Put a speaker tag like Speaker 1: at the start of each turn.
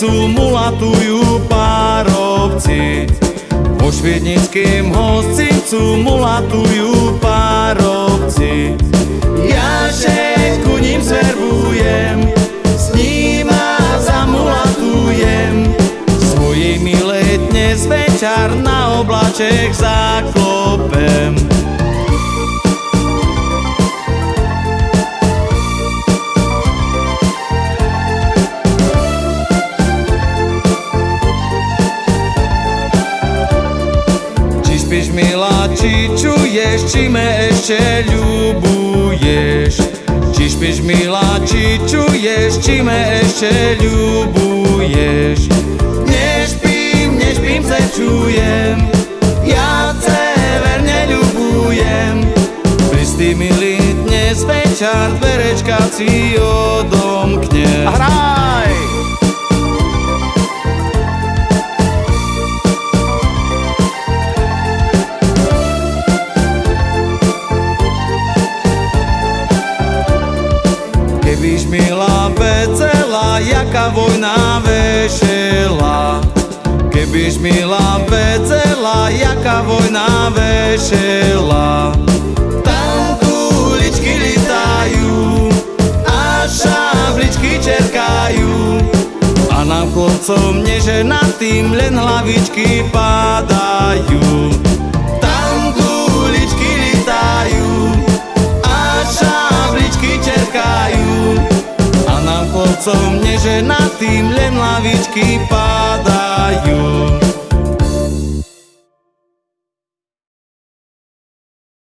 Speaker 1: hostincu mulatujú párobci. Vo šviednickým hostincu mulatujú párobci. Ja že ku ním servujem, s nima zamulatujem. Svojej milé dnes večer na oblaček zaklopem. Spíš milá, či čuješ, či me ešte ľubuješ. Či spíš milá, či čuješ, či me ešte ľubuješ. Nešpím, nešpím, se čujem. Ja te verne ľubujem. Pristý milý, dnes večer dverečka si odomkne
Speaker 2: Hraj!
Speaker 1: Kebyž milá vedela, jaká vojna vešela. Kebyž milá vedela, jaká vojna vešela. Tam kuličky litajú a šabličky čerkajú. A nám chlopcom neženatým len hlavičky padajú chlopcom neženatým len lavičky padajú